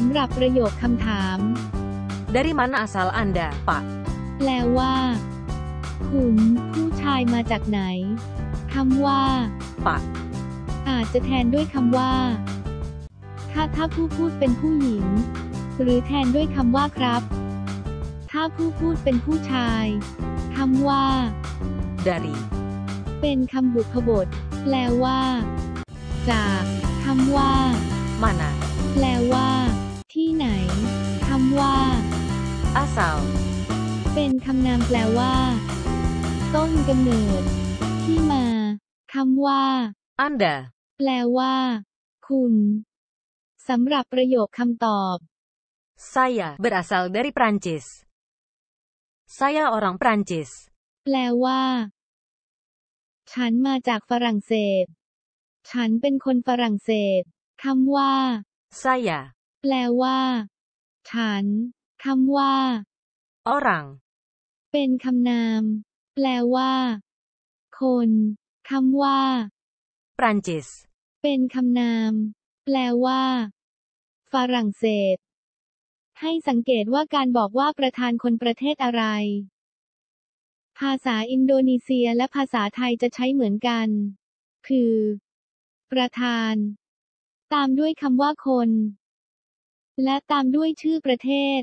สำหรับประโยคคำถาม Dari mana asal Anda, Pak? แปลว่า คุณผู้ชายมาจากไหน คำว่า Pak. อาจจะแทนด้วยคำว่า ถ้าถ้าผู้พูดเป็นผู้หญิง หรือแทนด้วยคำว่าครับ ถ้าผู้พูดเป็นผู้ชาย คำว่า Dari. เป็นคำบุพบท แปลว่า จากคำว่า Mana. แปลว่า Asal. เป็นคำนามแปลว่า ต้นกำเนิด ที่มาคำว่า Anda. แปลว่า คุณสำหรับประโยคคำตอบ Saya berasal dari Prancis. Saya orang Prancis. แปลว่า ฉันมาจากฝรั่งเศส ฉันเป็นคนฝรั่งเศสคำว่า Saya. แปลว่า ฉันคำว่า Orang. เป็นคำนาม แปลว่า คนคำว่า Prancis. เป็นคำนาม แปลว่า ฝรั่งเศส ให้สังเกตว่าการบอกว่าประธานคนประเทศอะไร ภาษาอินโดนีเซียและภาษาไทยจะใช้เหมือนกัน คือ ประธาน ตามด้วยคำว่าคน และตามด้วยชื่อประเทศ